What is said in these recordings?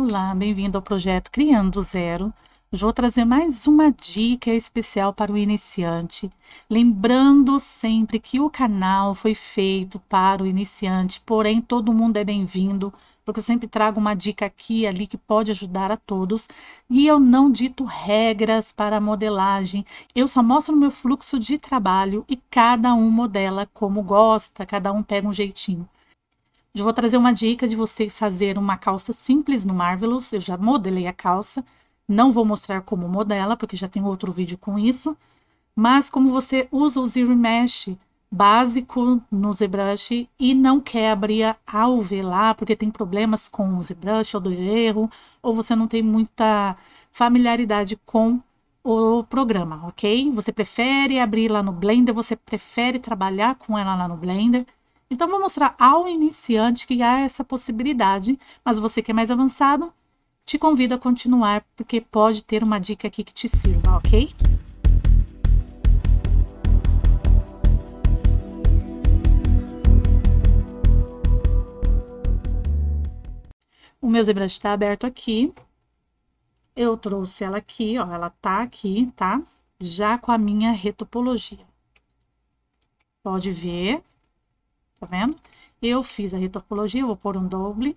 Olá, bem-vindo ao projeto Criando do Zero. Hoje vou trazer mais uma dica especial para o iniciante. Lembrando sempre que o canal foi feito para o iniciante, porém todo mundo é bem-vindo, porque eu sempre trago uma dica aqui e ali que pode ajudar a todos. E eu não dito regras para modelagem, eu só mostro o meu fluxo de trabalho e cada um modela como gosta, cada um pega um jeitinho. Eu vou trazer uma dica de você fazer uma calça simples no Marvelous. Eu já modelei a calça. Não vou mostrar como modela, porque já tem outro vídeo com isso. Mas como você usa o Zero Mesh básico no ZBrush e não quer abrir a lá, porque tem problemas com o ZBrush ou do erro, ou você não tem muita familiaridade com o programa, ok? Você prefere abrir lá no Blender, você prefere trabalhar com ela lá no Blender, então, vou mostrar ao iniciante que há essa possibilidade, mas você que é mais avançado, te convido a continuar, porque pode ter uma dica aqui que te sirva, ok? O meu ZBrush está aberto aqui. Eu trouxe ela aqui, ó, ela tá aqui, tá? Já com a minha retopologia. Pode ver, tá vendo? Eu fiz a retopologia, vou pôr um doble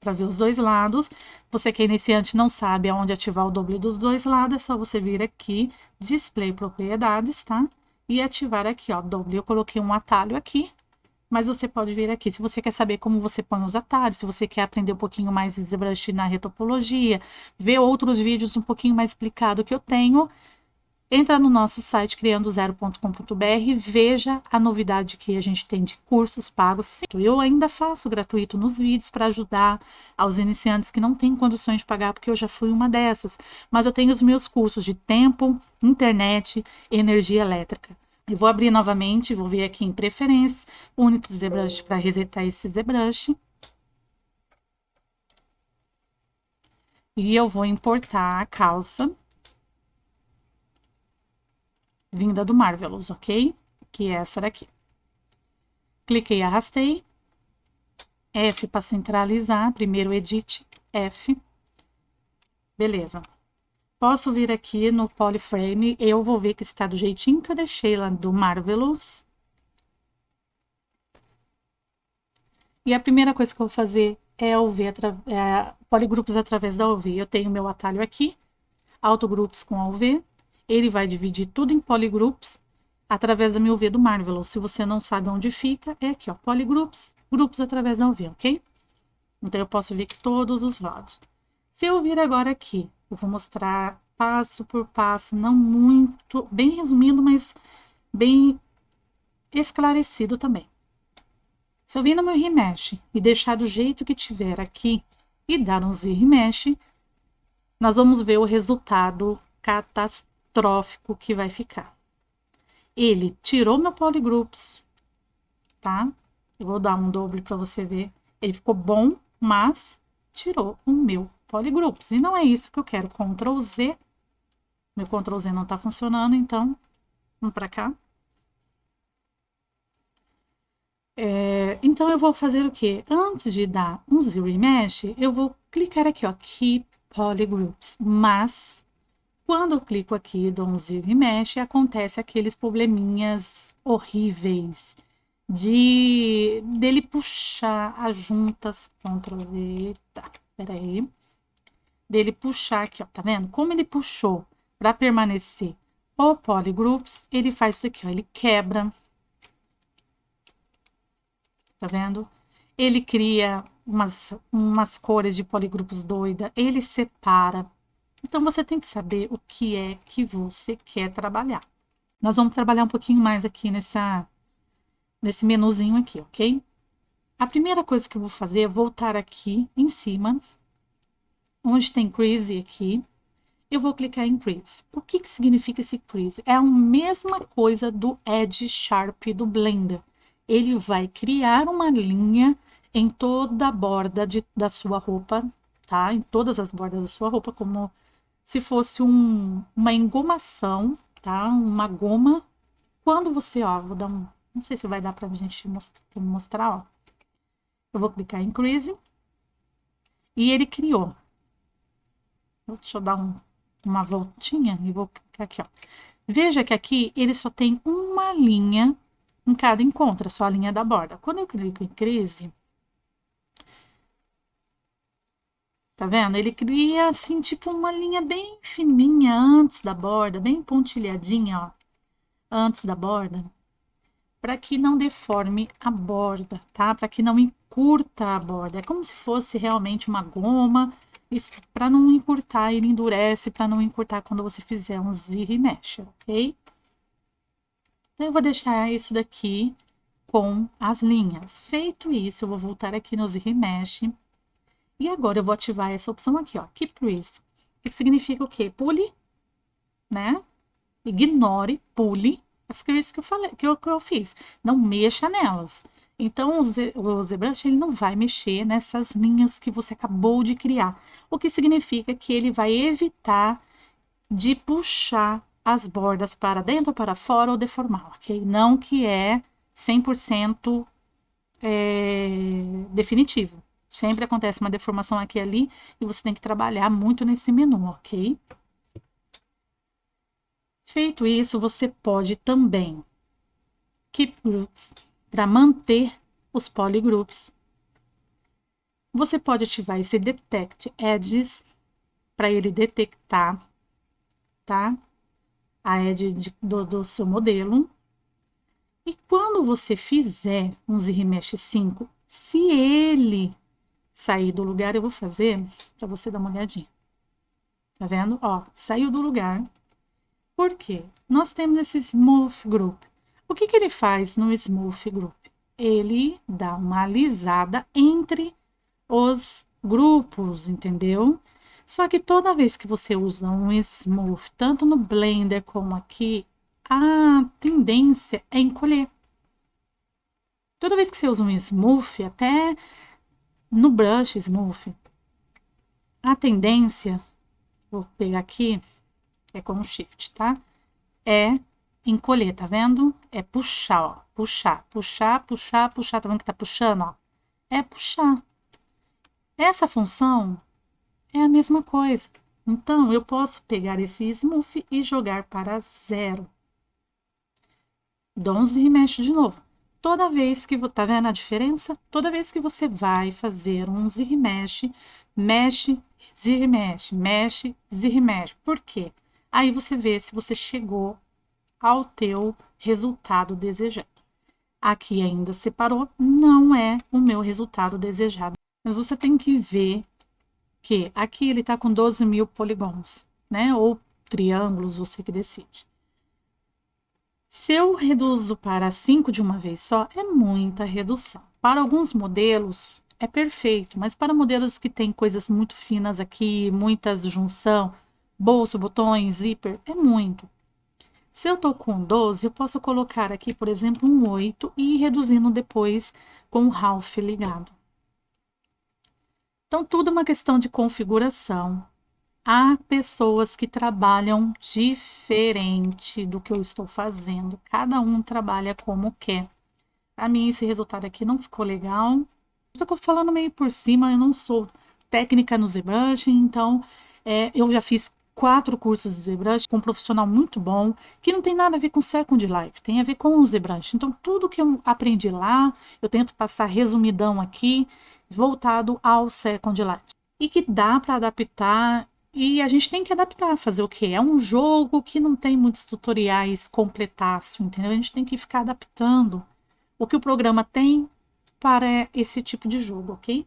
para ver os dois lados. Você que é iniciante não sabe aonde ativar o doble dos dois lados, é só você vir aqui, display propriedades, tá? E ativar aqui, ó, doble. Eu coloquei um atalho aqui, mas você pode vir aqui. Se você quer saber como você põe os atalhos, se você quer aprender um pouquinho mais de ZBrush na retopologia, ver outros vídeos um pouquinho mais explicado que eu tenho, Entra no nosso site criandozero.com.br, veja a novidade que a gente tem de cursos pagos. Eu ainda faço gratuito nos vídeos para ajudar aos iniciantes que não têm condições de pagar, porque eu já fui uma dessas. Mas eu tenho os meus cursos de tempo, internet e energia elétrica. Eu vou abrir novamente, vou vir aqui em preferências, Unity ZBrush para resetar esse ZBrush. E eu vou importar a calça vinda do Marvelous, ok? Que é essa daqui. Cliquei, arrastei. F para centralizar, primeiro edit, F. Beleza. Posso vir aqui no Polyframe, eu vou ver que está do jeitinho que eu deixei lá do Marvelous. E a primeira coisa que eu vou fazer é UV, é, poligrupos através da UV. Eu tenho meu atalho aqui, autogrupos com UV ele vai dividir tudo em polygroups através da minha UV do Marvelous. Se você não sabe onde fica, é aqui, ó, polygroups, grupos através da UV, ok? Então, eu posso que todos os lados. Se eu vir agora aqui, eu vou mostrar passo por passo, não muito, bem resumindo, mas bem esclarecido também. Se eu vir no meu remesh e deixar do jeito que tiver aqui e dar um Z remesh, nós vamos ver o resultado catastrófico trófico que vai ficar. Ele tirou meu polygroups, tá? Eu vou dar um doble para você ver. Ele ficou bom, mas tirou o meu polygroups. E não é isso que eu quero. Ctrl Z. Meu Ctrl Z não está funcionando, então vamos para cá. É, então, eu vou fazer o quê? Antes de dar um Zero Mesh, eu vou clicar aqui, ó, Keep Polygroups. Mas quando eu clico aqui, dou um e mexe, acontece aqueles probleminhas horríveis de dele puxar as juntas, Ctrl V, tá, peraí, dele puxar aqui, ó, tá vendo? Como ele puxou para permanecer o polygroups, ele faz isso aqui, ó, ele quebra, tá vendo? Ele cria umas, umas cores de poligrupos doida, ele separa, então, você tem que saber o que é que você quer trabalhar. Nós vamos trabalhar um pouquinho mais aqui nessa, nesse menuzinho aqui, ok? A primeira coisa que eu vou fazer é voltar aqui em cima, onde tem Crease aqui. Eu vou clicar em Crease. O que, que significa esse Crease? É a mesma coisa do Edge Sharp do Blender. Ele vai criar uma linha em toda a borda de, da sua roupa, tá? Em todas as bordas da sua roupa, como se fosse um, uma engomação, tá? Uma goma. Quando você, ó, vou dar um... Não sei se vai dar pra gente mostrar, pra mostrar, ó. Eu vou clicar em Crease. E ele criou. Deixa eu dar um, uma voltinha e vou clicar aqui, ó. Veja que aqui ele só tem uma linha em cada encontro, só a linha da borda. Quando eu clico em crise, tá vendo? Ele cria assim, tipo uma linha bem fininha antes da borda, bem pontilhadinha, ó, antes da borda, para que não deforme a borda, tá? Para que não encurta a borda. É como se fosse realmente uma goma, e para não encurtar, ele endurece para não encurtar quando você fizer um zir e mexe, ok? Então, eu vou deixar isso daqui com as linhas. Feito isso, eu vou voltar aqui no zir e mexe. E agora eu vou ativar essa opção aqui, ó, Keep Crease. Que significa o quê? Pule, né? Ignore, pule as creases que eu falei, que eu, que eu fiz. Não mexa nelas. Então, o ZBrush ele não vai mexer nessas linhas que você acabou de criar, o que significa que ele vai evitar de puxar as bordas para dentro, para fora ou deformar, ok? Não que é 100% é, definitivo. Sempre acontece uma deformação aqui e ali e você tem que trabalhar muito nesse menu, ok? Feito isso, você pode também keep groups para manter os polygroups. Você pode ativar esse Detect Edges para ele detectar tá? a edge de, do, do seu modelo. E quando você fizer um Zirimesh 5, se ele sair do lugar, eu vou fazer para você dar uma olhadinha. Tá vendo? Ó, saiu do lugar. Por quê? Nós temos esse Smooth Group. O que, que ele faz no Smooth Group? Ele dá uma alisada entre os grupos, entendeu? Só que toda vez que você usa um Smooth, tanto no Blender como aqui, a tendência é encolher. Toda vez que você usa um Smooth, até no Brush Smooth, a tendência, vou pegar aqui, é com Shift, tá? É encolher, tá vendo? É puxar, ó. Puxar, puxar, puxar, puxar. Tá vendo que tá puxando, ó? É puxar. Essa função é a mesma coisa. Então, eu posso pegar esse smooth e jogar para zero. Um e mexe de novo. Toda vez que, tá vendo a diferença? Toda vez que você vai fazer um zir mexe, mexe, mexe, mexe. Por quê? Aí você vê se você chegou ao teu resultado desejado. Aqui ainda separou, não é o meu resultado desejado. Mas você tem que ver que aqui ele está com 12 mil polígonos, né? Ou triângulos, você que decide. Se eu reduzo para 5 de uma vez só, é muita redução. Para alguns modelos, é perfeito, mas para modelos que têm coisas muito finas aqui, muitas junção, bolso, botões, zíper, é muito. Se eu estou com 12, eu posso colocar aqui, por exemplo, um 8 e ir reduzindo depois com o half ligado. Então, tudo é uma questão de configuração. Há pessoas que trabalham diferente do que eu estou fazendo. Cada um trabalha como quer. A mim, esse resultado aqui não ficou legal. Estou falando meio por cima, eu não sou técnica no ZBrush, então é, eu já fiz quatro cursos de ZBrush com um profissional muito bom, que não tem nada a ver com Second Life, tem a ver com o ZBrush. Então, tudo que eu aprendi lá, eu tento passar resumidão aqui, voltado ao Second Life. E que dá para adaptar, e a gente tem que adaptar, fazer o quê? É um jogo que não tem muitos tutoriais completaço, entendeu? A gente tem que ficar adaptando o que o programa tem para esse tipo de jogo, ok?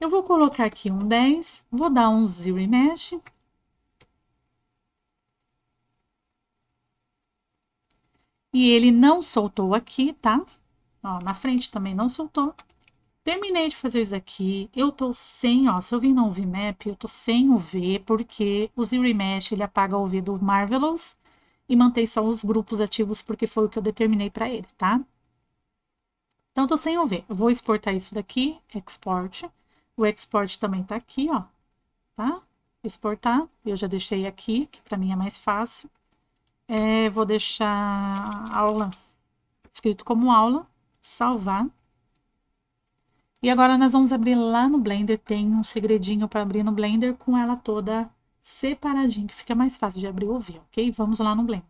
Eu vou colocar aqui um 10, vou dar um zero mesh. E ele não soltou aqui, tá? Ó, na frente também não soltou. Terminei de fazer isso aqui. Eu tô sem, ó, se eu vim no VMap, eu tô sem o V, porque o Zero Mesh, ele apaga o V do Marvelous e mantém só os grupos ativos, porque foi o que eu determinei para ele, tá? Então, tô sem o V. Eu vou exportar isso daqui, export. O export também tá aqui, ó, tá? Exportar, eu já deixei aqui, que para mim é mais fácil. É, vou deixar aula escrito como aula, salvar. E agora nós vamos abrir lá no Blender, tem um segredinho para abrir no Blender com ela toda separadinha, que fica mais fácil de abrir ou ver, ok? Vamos lá no Blender.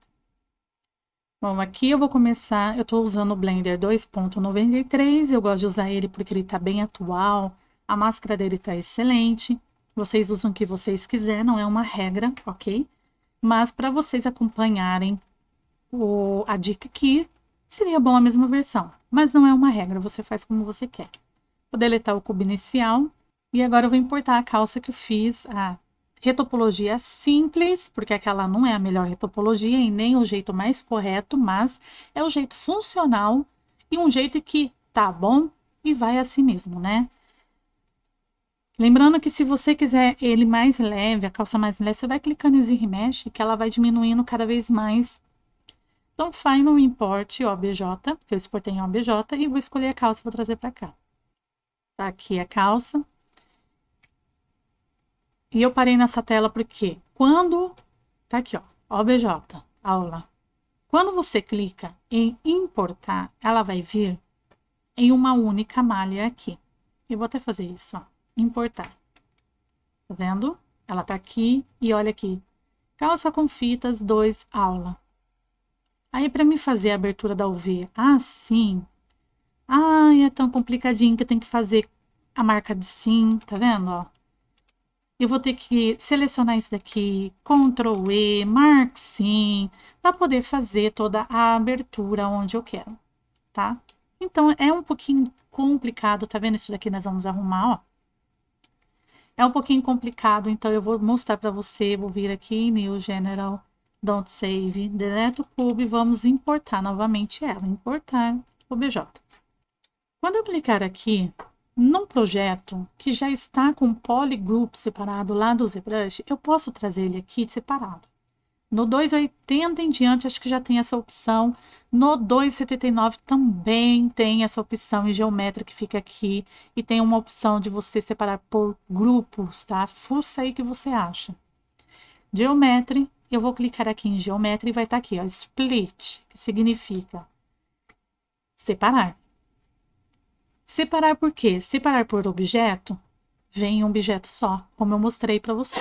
Bom, aqui eu vou começar, eu estou usando o Blender 2.93, eu gosto de usar ele porque ele está bem atual, a máscara dele está excelente, vocês usam o que vocês quiserem, não é uma regra, ok? Mas para vocês acompanharem o, a dica aqui, seria bom a mesma versão, mas não é uma regra, você faz como você quer. Vou deletar o cubo inicial. E agora eu vou importar a calça que eu fiz, a retopologia simples, porque aquela não é a melhor retopologia e nem o jeito mais correto, mas é o jeito funcional e um jeito que tá bom e vai assim mesmo, né? Lembrando que se você quiser ele mais leve, a calça mais leve, você vai clicando em Zir Mesh, que ela vai diminuindo cada vez mais. Então, Final Import OBJ, que eu exportei em OBJ, e vou escolher a calça e vou trazer para cá. Tá aqui a calça. E eu parei nessa tela porque quando... Tá aqui, ó. OBJ, aula. Quando você clica em importar, ela vai vir em uma única malha aqui. Eu vou até fazer isso, ó. Importar. Tá vendo? Ela tá aqui e olha aqui. Calça com fitas 2, aula. Aí, para me fazer a abertura da UV assim, Ai, é tão complicadinho que eu tenho que fazer a marca de sim, tá vendo, ó? Eu vou ter que selecionar isso daqui, Ctrl E, Mark Sim, para poder fazer toda a abertura onde eu quero, tá? Então, é um pouquinho complicado, tá vendo? Isso daqui nós vamos arrumar, ó. É um pouquinho complicado, então eu vou mostrar para você, vou vir aqui New General, Don't Save, deleto o cube, vamos importar novamente ela, importar OBJ. Quando eu clicar aqui num projeto que já está com polygroup separado lá do ZBrush, eu posso trazer ele aqui separado. No 280 em diante, acho que já tem essa opção. No 279 também tem essa opção em geometria que fica aqui. E tem uma opção de você separar por grupos, tá? Fuça aí que você acha. Geometry, eu vou clicar aqui em geometria e vai estar tá aqui, ó, split, que significa separar. Separar por quê? Separar por objeto, vem um objeto só, como eu mostrei para você.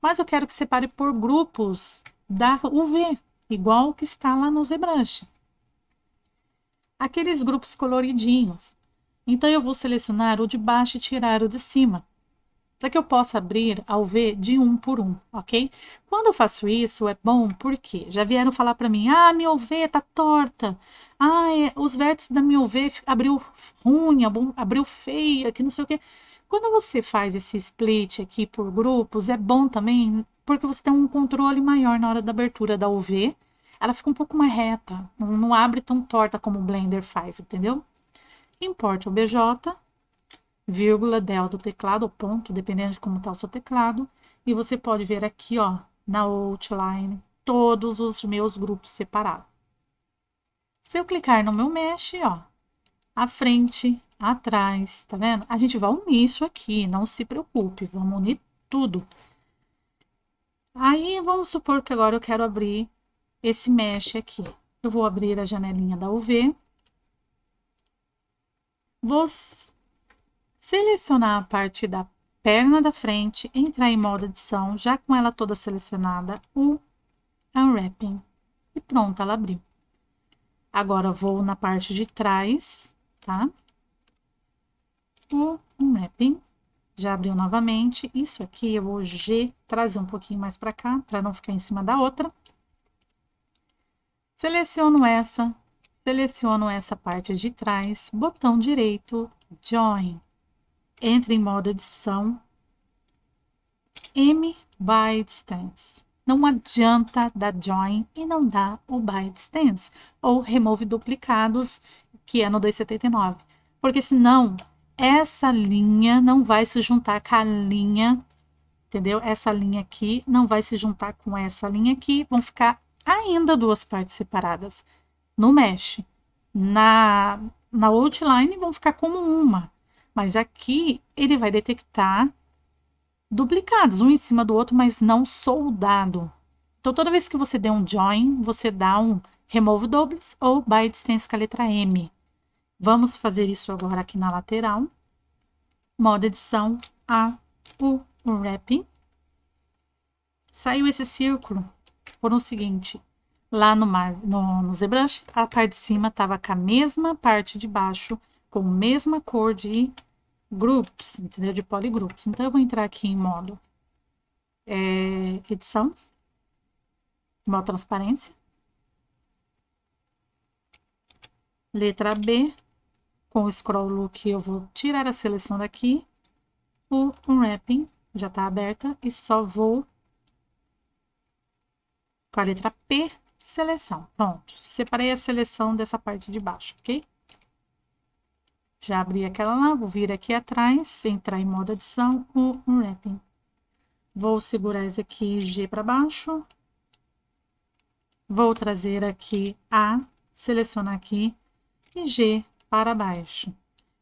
Mas eu quero que separe por grupos da UV, igual que está lá no ZBrush. Aqueles grupos coloridinhos. Então, eu vou selecionar o de baixo e tirar o de cima para que eu possa abrir ao V de um por um, ok? Quando eu faço isso, é bom porque já vieram falar para mim, ah, minha UV tá torta, ah, é, os vértices da minha UV abriu ruim, abriu feia, que não sei o quê. Quando você faz esse split aqui por grupos, é bom também porque você tem um controle maior na hora da abertura da UV. Ela fica um pouco mais reta, não, não abre tão torta como o Blender faz, entendeu? Importe o BJ, vírgula, del do teclado, ou ponto, dependendo de como está o seu teclado. E você pode ver aqui, ó, na outline, todos os meus grupos separados. Se eu clicar no meu mesh, ó, à frente, atrás, tá vendo? A gente vai unir isso aqui, não se preocupe, vamos unir tudo. Aí, vamos supor que agora eu quero abrir esse mesh aqui. Eu vou abrir a janelinha da UV. Vou selecionar a parte da perna da frente, entrar em modo edição, já com ela toda selecionada, o Unwrapping. E pronto, ela abriu. Agora, vou na parte de trás, tá? O Unwrapping. Já abriu novamente. Isso aqui eu vou G, trazer um pouquinho mais para cá, para não ficar em cima da outra. Seleciono essa, seleciono essa parte de trás, botão direito, Join entre em modo edição, M by distance. Não adianta dar join e não dar o by distance, ou remove duplicados, que é no 279. Porque senão, essa linha não vai se juntar com a linha, entendeu? Essa linha aqui não vai se juntar com essa linha aqui, vão ficar ainda duas partes separadas no mesh. Na, na outline vão ficar como uma. Mas aqui ele vai detectar duplicados, um em cima do outro, mas não soldado. Então, toda vez que você der um join, você dá um remove doubles ou by distance com a letra M. Vamos fazer isso agora aqui na lateral. modo edição, A, U, Wrapping. Saiu esse círculo por um seguinte, lá no, mar, no, no ZBrush, a parte de cima estava com a mesma parte de baixo, com a mesma cor de groups, entendeu? De polygroups. Então, eu vou entrar aqui em modo é, edição, modo transparência. Letra B, com o scroll look eu vou tirar a seleção daqui, o unwrapping já está aberta e só vou com a letra P, seleção. Pronto, separei a seleção dessa parte de baixo, ok? Já abri aquela lá, vou vir aqui atrás, entrar em modo adição, o unwrapping. Vou segurar esse aqui G para baixo. Vou trazer aqui A, selecionar aqui e G para baixo.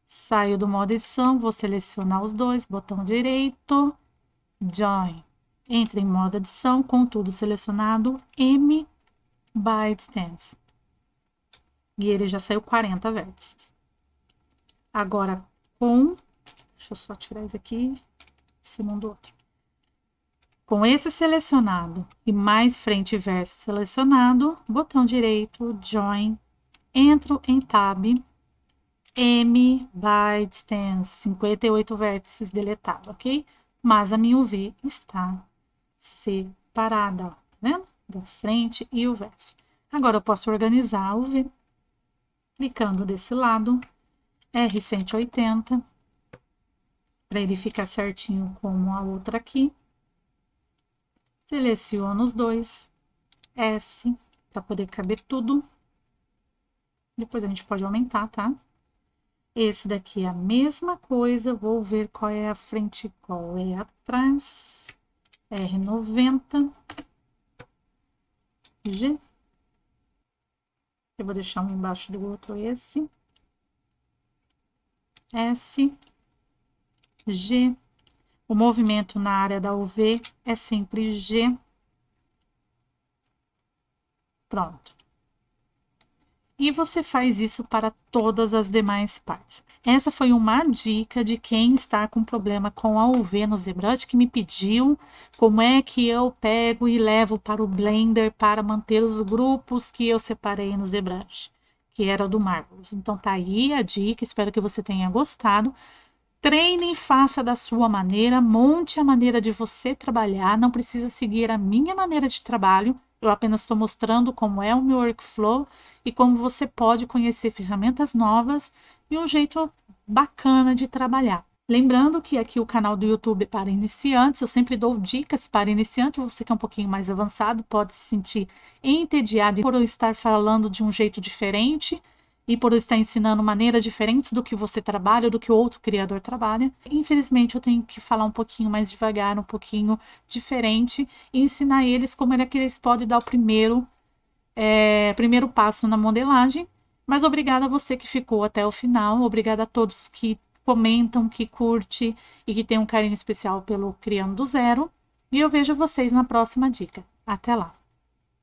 Saio do modo edição, vou selecionar os dois, botão direito, Join. Entre em modo edição, com tudo selecionado, M by distance. E ele já saiu 40 vértices. Agora, com... Deixa eu só tirar isso aqui, cima do outro. Com esse selecionado e mais frente e verso selecionado, botão direito, Join, entro em Tab, M by distance, 58 vértices deletado, ok? Mas a minha UV está separada, ó, tá vendo? Da frente e o verso. Agora eu posso organizar o V, clicando desse lado, R180, para ele ficar certinho como a outra aqui. Seleciono os dois, S, para poder caber tudo. Depois a gente pode aumentar, tá? Esse daqui é a mesma coisa, vou ver qual é a frente e qual é atrás. R90, G. Eu vou deixar um embaixo do outro esse. S, G. O movimento na área da UV é sempre G. Pronto. E você faz isso para todas as demais partes. Essa foi uma dica de quem está com problema com a UV no ZBrush, que me pediu como é que eu pego e levo para o Blender para manter os grupos que eu separei no ZBrush, que era do Marvelous. Então tá aí a dica, espero que você tenha gostado. Treine e faça da sua maneira, monte a maneira de você trabalhar, não precisa seguir a minha maneira de trabalho, eu apenas estou mostrando como é o meu workflow e como você pode conhecer ferramentas novas e um jeito bacana de trabalhar. Lembrando que aqui o canal do YouTube é para iniciantes, eu sempre dou dicas para iniciante, você que é um pouquinho mais avançado pode se sentir entediado por eu estar falando de um jeito diferente, e por estar ensinando maneiras diferentes do que você trabalha, do que outro criador trabalha. Infelizmente, eu tenho que falar um pouquinho mais devagar, um pouquinho diferente, e ensinar eles como é que eles podem dar o primeiro, é, primeiro passo na modelagem. Mas obrigada a você que ficou até o final, obrigada a todos que comentam, que curte e que tem um carinho especial pelo Criando do Zero. E eu vejo vocês na próxima dica. Até lá!